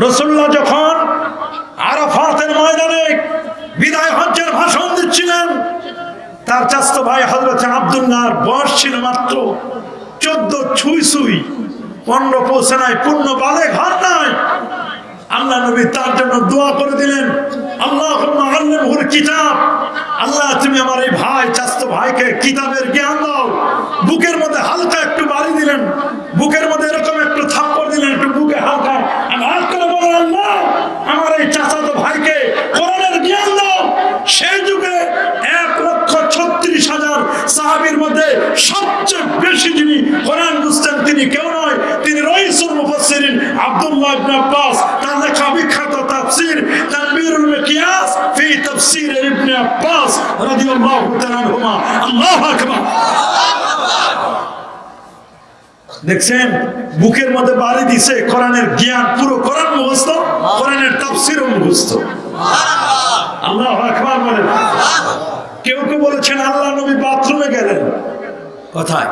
রসুল্লাহ যখন আরাফাতের ময়দানে বিদায় হজ্জের ভাষণ দিচ্ছিলেন, তার চাস্ত ভাই হজরত আবদুল্লাহর বয়স ছিল মাত্র চোদ্দ ছুই ছুই পনেরো পৌঁছে নাই পূর্ণ বালে ঘর নাই। আল্লাহ নবী তার জন্য দোয়া করে দিলেন আল্লাহ আল্লাহুর কিতাব। আল্লাহ, তুমি আমার এই ভাই চাস্ত ভাইকে কিতাবের জ্ঞান দাও। বুকের মধ্যে হালকা একটু বাড়ি দিলেন। বুকের মধ্যে এরকম একটু থাপ্পড় দিলেন একটু বুকে হালকা আমি হাত করে বলেন আল্লাহ আমার এই চাচাতো ভাইকে কোরআনের জ্ঞান দাও সেই যুগে এক লক্ষ ছত্রিশ হাজার সাহাবির মধ্যে সবচেয়ে বেশি যিনি কোরআন বুঝতেন তিনি কেউ নয় তিনি রইসুল মুফাসসিরিন আব্দুল্লাহ ইবনে আব্বাস। তার লেখা বিখ্যাত তাফসীর তানবীরুল মিকিয়াস ফি তাফসীর ইবনে আব্বাস রাদিয়াল্লাহু তাআলা আনহুমা। আল্লাহু আকবার। দেখছেন? বুকের মধ্যে বাড়ি দিছে কোরআনের জ্ঞান পুরো কোরআন মুখস্থ কোরআনের তাফসীরও মুখস্থ। আল্লাহ আকবার বলেন। কেউ কেউ বলেছেন আল্লাহ নবী বাথরুমে গেলেন। কোথায়?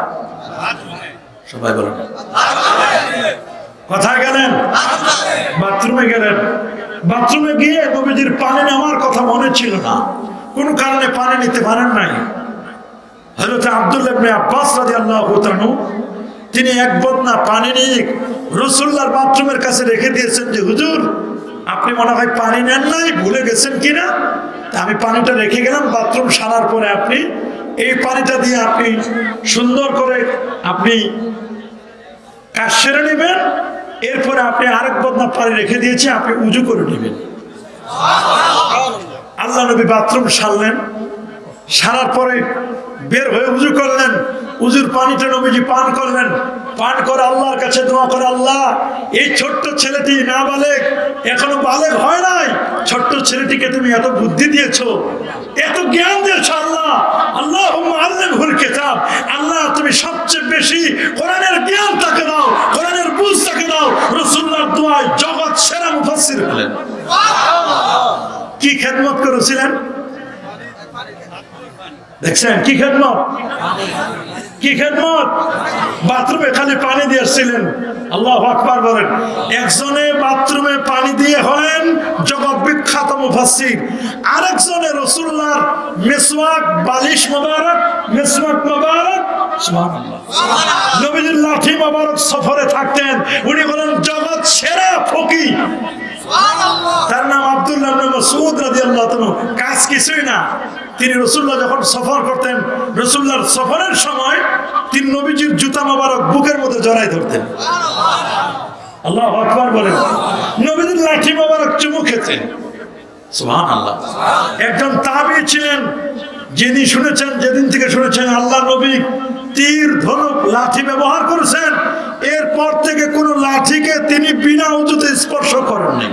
সবাই বলেন। কোথায় গেলেন? বাথরুমে গেলেন। বাথরুমে গিয়ে নবীজির পানি নেওয়ার কথা মনে ছিল না। কোনো কারণে পানি নিতে পারেন নাই। হযরত আব্দুল্লাহ ইবনে আব্বাস রাদিয়াল্লাহু তাআলা তিনি এক বদনা পানি নিয়ে রসুল্লাহর বাথরুমের কাছে রেখে দিয়েছেন যে, হুজুর আপনি মনে হয় পানি নেন নাই, ভুলে গেছেন কিনা? আমি পানিটা রেখে গেলাম, বাথরুম সারার পরে আপনি এই পানিটা দিয়ে আপনি সুন্দর করে আপনি কাজ সেরে নেবেন, এরপরে আপনি আরেক বদনা পানি রেখে দিয়েছি, আপনি উজু করে নেবেন। আল্লাহ নবী বাথরুম সারলেন, সারার পরে বের হয়ে উজু করলেন উজুর পানিটা নবীজি পান করলেন। পান করে আল্লাহর কাছে দোয়া করে, আল্লাহ, এই ছোট্ট ছেলেটি না বালেক, এখনও বালেক হয় নাই। ছোট্ট ছেলেটিকে তুমি এত বুদ্ধি দিয়েছ, এত জ্ঞান দিয়েছ, আল্লাহ। আল্লাহ আল্লাহ ভুল কেতাব। আল্লাহ, তুমি সবচেয়ে বেশি কোরআনের জ্ঞান তাকে দাও, কোরআনের বুঝ তাকে দাও। রসুল্লাহ দোয়ায় জগৎ সেরা মুফাসির হলেন। কি খেদমত করেছিলেন? দেখছেন? কি খেদমত? কি খেদমত? বাথরুমে খালি পানি দিয়েছিলেন আল্লাহ আকবার বলেন একজনে বাথরুমে পানি দিয়ে হলেন জগৎ বিখ্যাত মুফাসসির। আরেকজনে রসুল্লাহর মেসওয়াক বালিশ মোবারক মেসওয়াক মোবারক। নবীজির লাঠি মোবারক সফরে থাকতেন। উনি বলেন জগৎ সেরা ফকির। তার নাম আব্দুল্লাহ রাদিয়াল্লাহু তাআলা। কাজ কিছুই না। তিনি রসুল্লাহ যখন সফর করতেন, রসুল্লাহর সফরের সময় তিনি নবীজির জুতা মোবারক বুকের মধ্যে জড়াই ধরতেন। আল্লাহ আকবার বলেন নবীজির লাঠি মোবারক চুমু খেতেন। একজন তাবি ছিলেন, যিনি শুনেছেন, যেদিন থেকে শুনেছেন আল্লাহ নবী তীর, ধনুক, লাঠি ব্যবহার করেছেন, এরপর থেকে কোন লাঠিকে তিনি বিনা উজুতে স্পর্শ করেননি।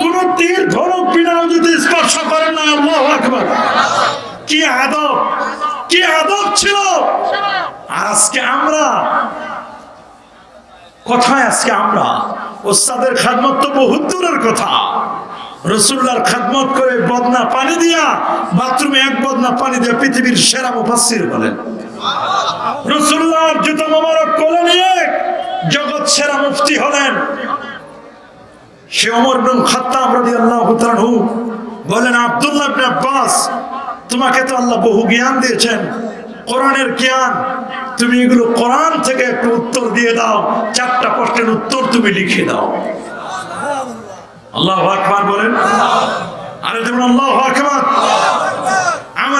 কোন তীর ধনুক বিনা উজুতে স্পর্শ করেন না আল্লাহ আকবার কি আদব? কি আদব ছিল? আজকে আমরা? কোথায় আজকে আমরা? ওস্তাদের খাদমত তো বহুত দূরের কথা। রসুল্লার খাদমত করে বদনা পানি দিয়া, বাথরুমে এক বদনা পানি দিয়ে পৃথিবীর সেরা মুফাসসির বলেন। রসুল্লাহর জুতো মোবারক কোলে নিয়ে জগৎ সেরা মুফতি হলেন। সে অমর বিন খাত্তাব রাদিয়াল্লাহু তাআলা বলেন, আব্দুল্লাহ আব্বাস তোমাকে তো আল্লাহ বহু জ্ঞান দিয়েছেন। কোরআনের জ্ঞান, তুমি এগুলো কোরআন থেকে একটু উত্তর দিয়ে দাও। চারটা প্রশ্নের উত্তর তুমি লিখে দাও। আল্লাহ আকবার বলেন। আরে যেমন আল্লাহ আকবার।